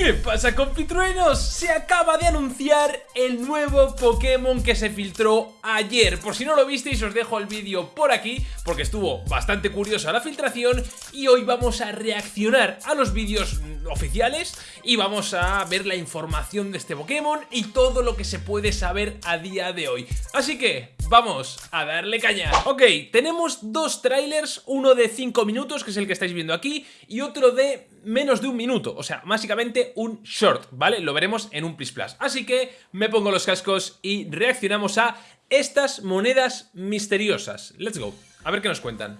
¿Qué pasa compitruenos? Se acaba de anunciar el nuevo Pokémon que se filtró ayer Por si no lo visteis os dejo el vídeo por aquí Porque estuvo bastante curiosa la filtración Y hoy vamos a reaccionar a los vídeos oficiales Y vamos a ver la información de este Pokémon Y todo lo que se puede saber a día de hoy Así que vamos a darle caña Ok, tenemos dos trailers Uno de 5 minutos que es el que estáis viendo aquí Y otro de menos de un minuto O sea, básicamente un short, ¿vale? Lo veremos en un Plus Plus. Así que me pongo los cascos y reaccionamos a estas monedas misteriosas. Let's go. A ver qué nos cuentan.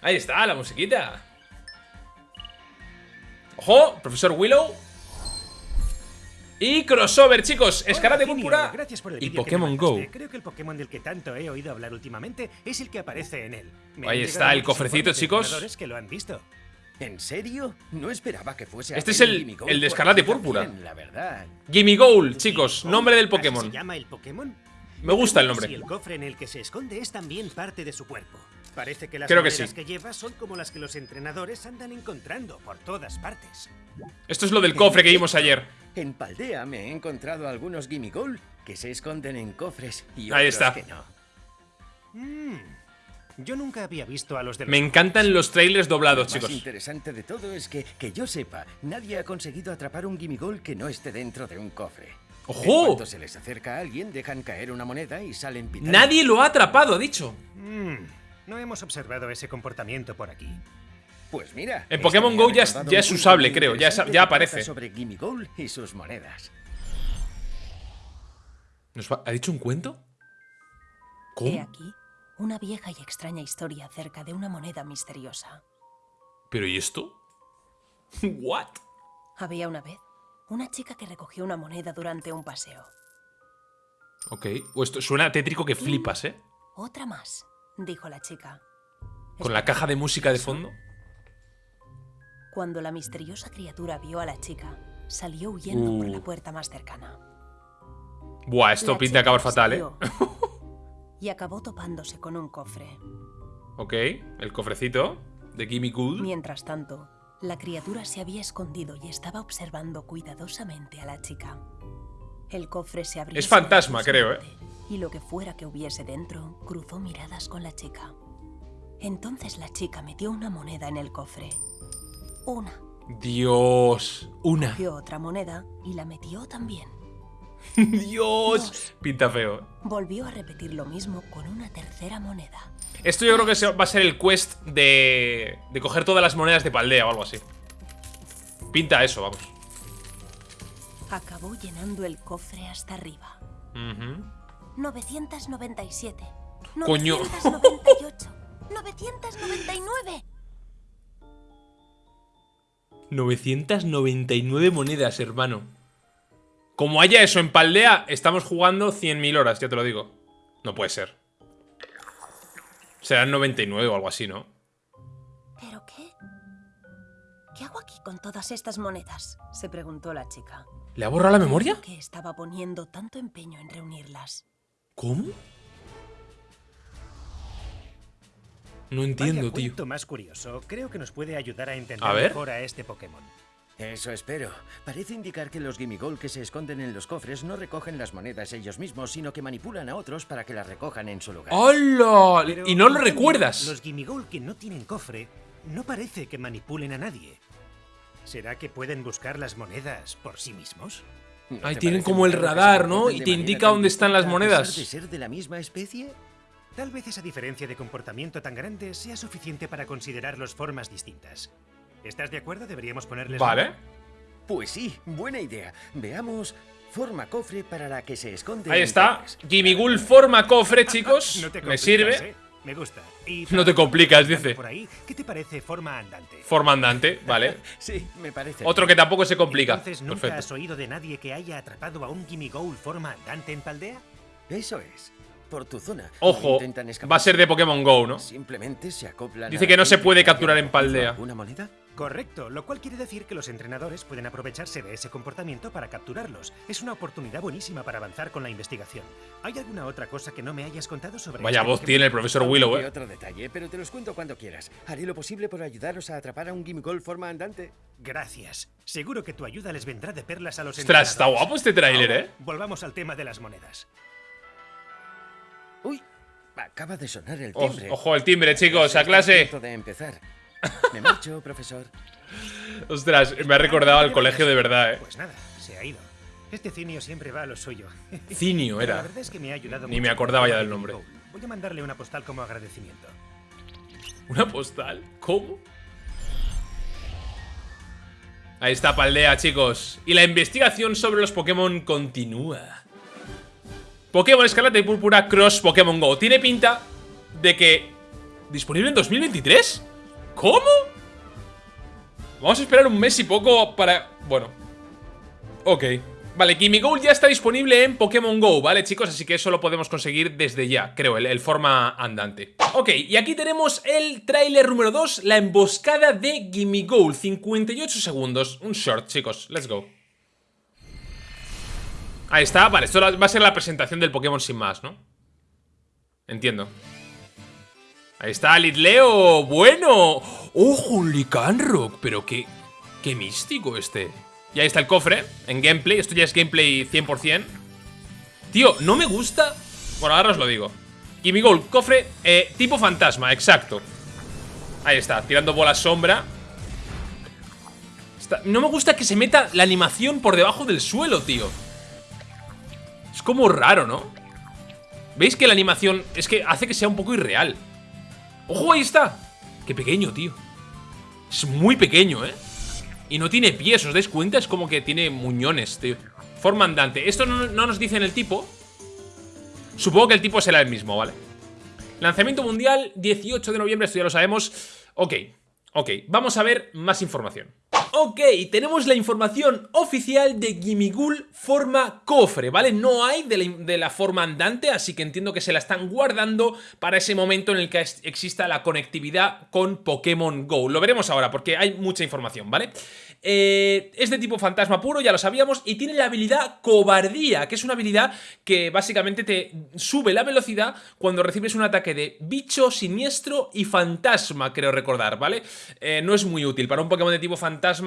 Ahí está, la musiquita. ¡Ojo! Profesor Willow. Y crossover, chicos. Escarate púrpura y Pokémon Go. Creo que el Pokémon del que tanto he oído hablar últimamente es el que aparece en él. Ahí está el cofrecito, chicos. que lo han visto. ¿En serio? No esperaba que fuese Este es el, el de escarlate púrpura. La verdad. Gimme Gold, chicos, nombre del Pokémon. ¿Se llama el Pokémon? Me gusta el nombre. Y el cofre en el que se esconde es también parte de su cuerpo. Parece que las Creo que, sí. que lleva son como las que los entrenadores andan encontrando por todas partes. Esto es lo del cofre que vimos ayer. En Paldea me he encontrado algunos Gimme Gold que se esconden en cofres y Ahí está. que no. Mm. Yo nunca había visto a los de Me encantan los trailers doblados, Lo chicos. Lo interesante de todo es que, que yo sepa, nadie ha conseguido atrapar un Gimme Gold que no esté dentro de un cofre. ¡Ojo! Cuando se les acerca a alguien, dejan caer una moneda y salen pitando. Nadie lo ha atrapado, ha dicho. Mm. No hemos observado ese comportamiento por aquí. Pues mira. En Pokémon Go ya es, ya es usable, creo. Ya, ya aparece. Sobre Gimme Gold y sus monedas. ¿Nos va, ¿Ha dicho un cuento? ¿Cómo? He aquí una vieja y extraña historia acerca de una moneda misteriosa. ¿Pero y esto? ¿What? Había una vez una chica que recogió una moneda durante un paseo. Ok, o esto suena tétrico que flipas, ¿eh? Otra más, dijo la chica. Con la caja de música de fondo. Cuando la misteriosa criatura vio a la chica, salió huyendo Uh. por la puerta más cercana. Buah, esto La pinta acabar fatal, ¿eh? y acabó topándose con un cofre. Ok, el cofrecito de Gimme Gold. Mientras tanto, la criatura se había escondido y estaba observando cuidadosamente a la chica. El cofre se abrió. Es fantasma, creo, ¿eh? Y lo que fuera que hubiese dentro, cruzó miradas con la chica. Entonces la chica metió una moneda en el cofre. Una. Dios, una. Cogió otra moneda y la metió también. Dios, pinta feo. Volvió a repetir lo mismo con una tercera moneda. Esto yo creo que va a ser el quest de, de coger todas las monedas de Paldea o algo así. Pinta eso, vamos. Acabó llenando el cofre hasta arriba. Ujú. 997. Coño. 998. 999. 999 monedas, hermano. Como haya eso en Paldea, estamos jugando 100.000 horas, ya te lo digo. No puede ser. Serán 99 o algo así, ¿no? ¿Pero qué? ¿Qué hago aquí con todas estas monedas? Se preguntó la chica. ¿Le ha borrado la memoria? ¿Por qué estaba poniendo tanto empeño en reunirlas? ¿Cómo? No entiendo, Vaya tío. más curioso. Creo que nos puede ayudar a entender A ver. mejor a este Pokémon. Eso espero. Parece indicar que los Gimme Gold que se esconden en los cofres no recogen las monedas ellos mismos, sino que manipulan a otros para que las recojan en su lugar. ¡Hola! Pero, Y no lo recuerdas. Los Gimmighoul que no tienen cofre no parece que manipulen a nadie. ¿Será que pueden buscar las monedas por sí mismos? ¿No Ahí tienen como el radar, ¿no? Y te indica dónde están las monedas. de ser de la misma especie? Tal vez esa diferencia de comportamiento tan grande sea suficiente para considerarlos formas distintas. ¿Estás de acuerdo? Deberíamos ponerles... Vale. Pues sí, buena idea. Veamos forma cofre para la que se esconde. Ahí está. cofres. Gimigul forma cofre, chicos. No te Me sirve. ¿eh? Me gusta. Y No te complicas, dice. Por ahí, ¿qué te parece forma andante? Forma andante, vale. Sí, me parece. Otro que tampoco se complica. Entonces, ¿nunca has Perfecto. oído de nadie que haya atrapado a un Gimmighoul forma andante en Paldea? Eso es. Por tu zona. Ojo, va a ser de Pokémon Go, ¿no? Simplemente se acoplan. Dice que no se puede capturar en Paldea. ¿Alguna moneda? Correcto, lo cual quiere decir que los entrenadores pueden aprovecharse de ese comportamiento para capturarlos. Es una oportunidad buenísima para avanzar con la investigación. ¿Hay alguna otra cosa que no me hayas contado sobre Vaya voz tiene el profesor Willow, eh. otro detalle, pero te los cuento cuando quieras. Haré lo posible por ayudaros a atrapar a un Gimigol forma andante. Gracias. Seguro que tu ayuda les vendrá de perlas a los Ostras, está guapo este tráiler, eh. Volvamos al tema de las monedas. Uy, acaba de sonar el timbre. ojo el timbre, chicos, a clase. de empezar. Me marcho, profesor. Ostras, me ha recordado al colegio de verdad, eh. Pues nada, se ha ido. Este cinio siempre va a lo suyo. Cinio La era. verdad es que me ha ayudado Ni mucho me acordaba ya del de nombre. Voy a mandarle una postal como agradecimiento. ¿Una postal? ¿Cómo? Ahí está Paldea, chicos. Y la investigación sobre los Pokémon continúa. Pokémon Escarlata y Púrpura Cross Pokémon GO. Tiene pinta de que... ¿Disponible en 2023? ¿Cómo? Vamos a esperar un mes y poco para... Bueno. Ok. Vale, Gimmighoul ya está disponible en Pokémon GO, ¿vale, chicos? Así que eso lo podemos conseguir desde ya, creo, el, el forma andante. Ok, y aquí tenemos el tráiler número 2, la emboscada de Gimmighoul. 58 segundos. Un short, chicos. Let's go. Ahí está, vale, esto va a ser la presentación del Pokémon sin más, ¿no? Entiendo. Ahí está, Litleo, bueno. ¡Ojo, un Lycanroc! Pero qué, qué místico este. Y ahí está el cofre, en gameplay. Esto ya es gameplay 100%. Tío, no me gusta... Bueno, ahora os lo digo. Gimmighoul, cofre eh, tipo fantasma, exacto. Ahí está, tirando bola sombra. No me gusta que se meta la animación por debajo del suelo, tío. Es como raro, ¿no? ¿Veis que la animación es que hace que sea un poco irreal? ¡Ojo, ahí está! ¡Qué pequeño, tío! Es muy pequeño, ¿eh? Y no tiene pies, ¿os dais cuenta? Es como que tiene muñones, tío Forma andante Esto no, no nos dicen el tipo Supongo que el tipo será el mismo, ¿vale? Lanzamiento mundial, 18 de noviembre, esto ya lo sabemos Ok, ok, vamos a ver más información Ok, tenemos la información oficial de Gimmighoul forma cofre, ¿vale? No hay de la, forma andante, así que entiendo que se la están guardando para ese momento en el que exista la conectividad con Pokémon GO. Lo veremos ahora porque hay mucha información, ¿vale? Eh, es de tipo fantasma puro, ya lo sabíamos, y tiene la habilidad cobardía, que es una habilidad que básicamente te sube la velocidad cuando recibes un ataque de bicho, siniestro y fantasma, creo recordar, ¿vale? Eh, no es muy útil para un Pokémon de tipo fantasma.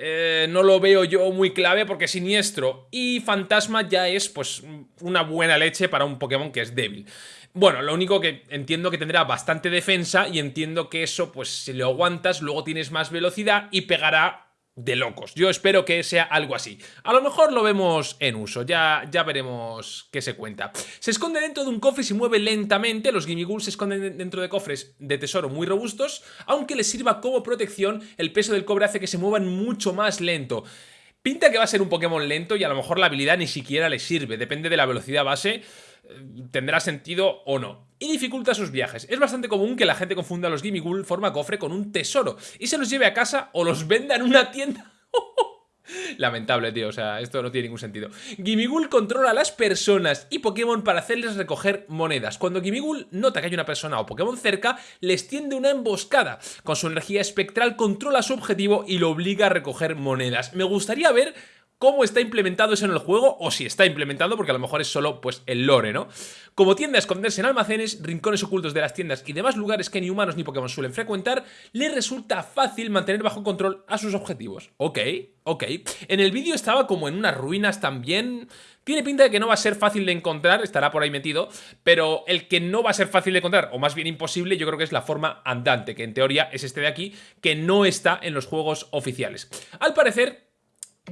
Eh, no lo veo yo muy clave porque siniestro y fantasma ya es pues una buena leche para un Pokémon que es débil. Bueno, lo único que entiendo que tendrá bastante defensa y entiendo que eso, pues si lo aguantas, luego tienes más velocidad y pegará de locos. Yo espero que sea algo así. A lo mejor lo vemos en uso, ya, ya veremos qué se cuenta. Se esconde dentro de un cofre y se mueve lentamente. Los Gimmighoul se esconden dentro de cofres de tesoro muy robustos, aunque les sirva como protección, el peso del cobre hace que se muevan mucho más lento. Pinta que va a ser un Pokémon lento y a lo mejor la habilidad ni siquiera le sirve, depende de la velocidad base tendrá sentido o no. Y dificulta sus viajes. Es bastante común que la gente confunda a los Gimmighoul forma cofre con un tesoro y se los lleve a casa o los venda en una tienda. Lamentable, tío, o sea, esto no tiene ningún sentido. Gimmighoul controla a las personas y Pokémon para hacerles recoger monedas. Cuando Gimmighoul nota que hay una persona o Pokémon cerca, les tiende una emboscada. Con su energía espectral controla su objetivo y lo obliga a recoger monedas. Me gustaría ver cómo está implementado eso en el juego o si está implementado porque a lo mejor es solo pues el lore, ¿no? Como tiende a esconderse en almacenes, rincones ocultos de las tiendas y demás lugares que ni humanos ni Pokémon suelen frecuentar, le resulta fácil mantener bajo control a sus objetivos. Ok, ok. En el vídeo estaba como en unas ruinas también... Tiene pinta de que no va a ser fácil de encontrar, estará por ahí metido, pero el que no va a ser fácil de encontrar, o más bien imposible, yo creo que es la forma andante, que en teoría es este de aquí, que no está en los juegos oficiales. Al parecer,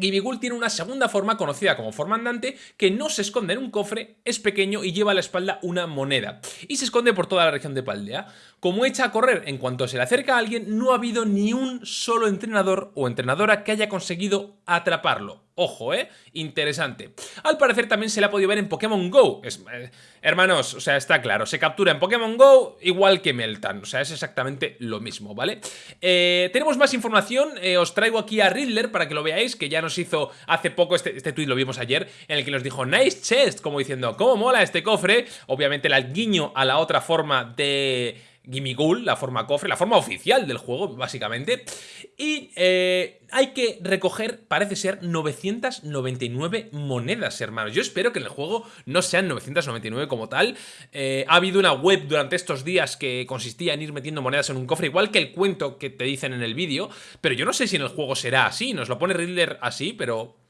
Gimmighoul tiene una segunda forma conocida como forma andante que no se esconde en un cofre, es pequeño y lleva a la espalda una moneda. Y se esconde por toda la región de Paldea. Como echa a correr en cuanto se le acerca a alguien, no ha habido ni un solo entrenador o entrenadora que haya conseguido atraparlo. Ojo, ¿eh? Interesante. Al parecer también se le ha podido ver en Pokémon GO. Es- eh, hermanos, o sea, está claro. Se captura en Pokémon GO igual que Meltan. O sea, es exactamente lo mismo, ¿vale? Eh, tenemos más información. eh, os traigo aquí a Riddler para que lo veáis, que ya nos hizo hace poco, este, este tweet lo vimos ayer, en el que nos dijo Nice chest, como diciendo, ¿cómo mola este cofre? Obviamente el guiño a la otra forma de Gimmighoul, la forma cofre, la forma oficial del juego, básicamente. Y eh, hay que recoger, parece ser, 999 monedas, hermanos. Yo espero que en el juego no sean 999 como tal. Eh, ha habido una web durante estos días que consistía en ir metiendo monedas en un cofre, igual que el cuento que te dicen en el vídeo. Pero yo no sé si en el juego será así. Nos lo pone Riddler así, pero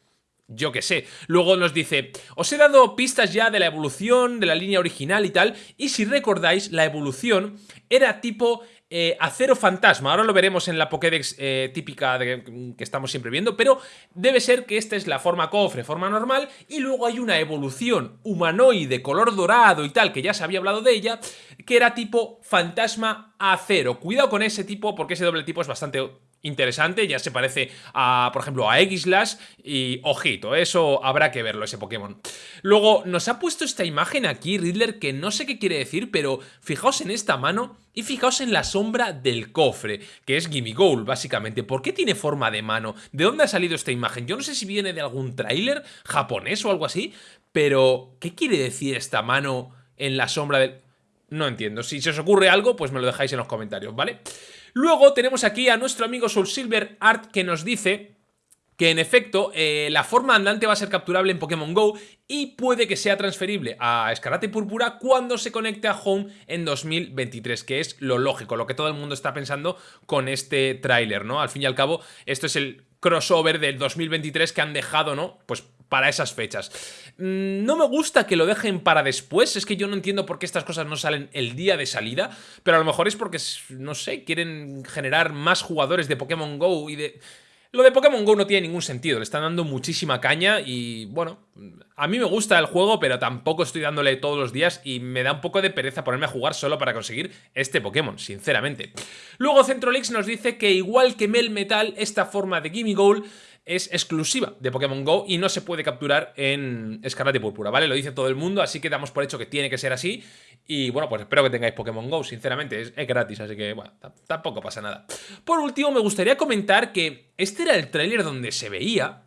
yo qué sé. Luego nos dice, os he dado pistas ya de la evolución, de la línea original y tal, y si recordáis, la evolución era tipo eh, acero fantasma. Ahora lo veremos en la Pokédex eh, típica de, que estamos siempre viendo, pero debe ser que esta es la forma cofre, forma normal, y luego hay una evolución humanoide, color dorado y tal, que ya se había hablado de ella, que era tipo fantasma acero. Cuidado con ese tipo, porque ese doble tipo es bastante interesante, ya se parece a, por ejemplo, a X-Lash y ojito, eso habrá que verlo, ese Pokémon. Luego, nos ha puesto esta imagen aquí, Riddler, que no sé qué quiere decir, pero fijaos en esta mano y fijaos en la sombra del cofre, que es Gimme Goal, básicamente. ¿Por qué tiene forma de mano? ¿De dónde ha salido esta imagen? Yo no sé si viene de algún tráiler japonés o algo así, pero ¿qué quiere decir esta mano en la sombra del...? No entiendo. Si se os ocurre algo, pues me lo dejáis en los comentarios, ¿vale? Luego tenemos aquí a nuestro amigo Soul Silver Art que nos dice que en efecto eh, la forma andante va a ser capturable en Pokémon GO y puede que sea transferible a Escarate Púrpura cuando se conecte a Home en 2023, que es lo lógico, lo que todo el mundo está pensando con este tráiler, ¿no? Al fin y al cabo, esto es el crossover del 2023 que han dejado, ¿no? Pues para esas fechas. Mm, no me gusta que lo dejen para después, es que yo no entiendo por qué estas cosas no salen el día de salida, pero a lo mejor es porque, no sé, quieren generar más jugadores de Pokémon GO y de... Lo de Pokémon GO no tiene ningún sentido, le están dando muchísima caña y bueno, a mí me gusta el juego, pero tampoco estoy dándole todos los días y me da un poco de pereza ponerme a jugar solo para conseguir este Pokémon, sinceramente. Luego Centrolix nos dice que igual que Mel Metal, esta forma de Gimme Goal es exclusiva de Pokémon GO y no se puede capturar en Escarlata y Púrpura, ¿vale? Lo dice todo el mundo, así que damos por hecho que tiene que ser así. Y bueno, pues espero que tengáis Pokémon GO, sinceramente, es, gratis, así que bueno, tampoco pasa nada. Por último, me gustaría comentar que este era el tráiler donde se veía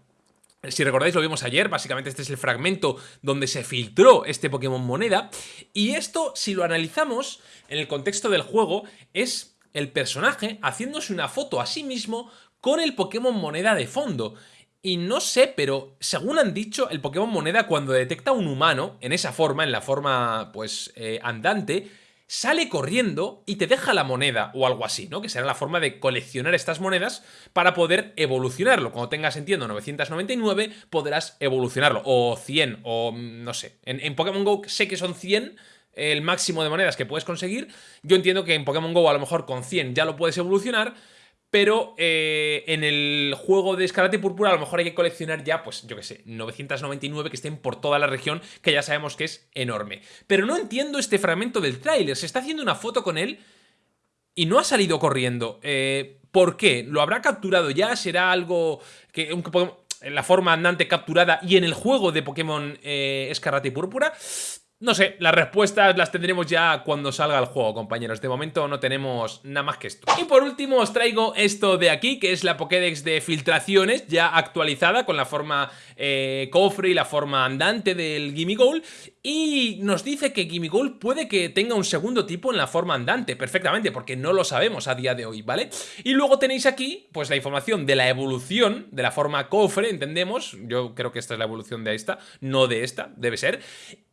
si recordáis lo vimos ayer, básicamente este es el fragmento donde se filtró este Pokémon Moneda y esto, si lo analizamos en el contexto del juego, es el personaje haciéndose una foto a sí mismo con el Pokémon Moneda de fondo. Y no sé, pero según han dicho, el Pokémon Moneda cuando detecta un humano, en esa forma, en la forma, pues, eh, andante, sale corriendo y te deja la moneda o algo así, ¿no? Que será la forma de coleccionar estas monedas para poder evolucionarlo. Cuando tengas, entiendo, 999, podrás evolucionarlo. O 100, o mm, no sé. En, en Pokémon GO sé que son 100 el máximo de monedas que puedes conseguir. Yo entiendo que en Pokémon GO a lo mejor con 100 ya lo puedes evolucionar, pero eh, en el juego de Escarlata y Púrpura a lo mejor hay que coleccionar ya, pues yo qué sé, 999 que estén por toda la región, que ya sabemos que es enorme. Pero no entiendo este fragmento del tráiler, se está haciendo una foto con él y no ha salido corriendo. Eh, ¿Por qué? ¿Lo habrá capturado ya? ¿Será algo que... en la forma andante capturada y en el juego de Pokémon eh, Escarlata y Púrpura. No sé, las respuestas las tendremos ya cuando salga el juego, compañeros. De momento no tenemos nada más que esto. Y por último os traigo esto de aquí, que es la Pokédex de filtraciones, ya actualizada con la forma eh, cofre y la forma andante del Gimmighoul. Y nos dice que Gimmighoul puede que tenga un segundo tipo en la forma andante, perfectamente, porque no lo sabemos a día de hoy, ¿vale? Y luego tenéis aquí, pues la información de la evolución de la forma cofre, entendemos. Yo creo que esta es la evolución de esta, no de esta, debe ser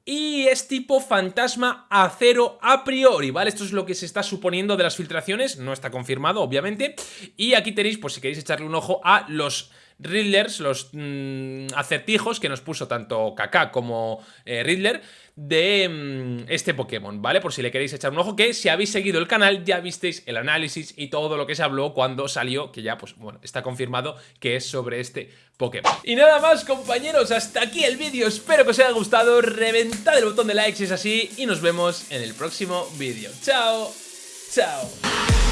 y es tipo fantasma acero a priori, ¿vale? Esto es lo que se está suponiendo de las filtraciones, no está confirmado, obviamente. Y aquí tenéis, pues si queréis echarle un ojo a los Riddlers, los mm, acertijos que nos puso tanto Kaká como eh, Riddler de mm, este Pokémon, ¿vale? Por si le queréis echar un ojo, que si habéis seguido el canal ya visteis el análisis y todo lo que se habló cuando salió, que ya, pues bueno, está confirmado que es sobre este Pokémon. Y nada más, compañeros, hasta aquí el vídeo, espero que os haya gustado, reventad el botón de like si es así y nos vemos en el próximo vídeo. ¡Chao! ¡Chao!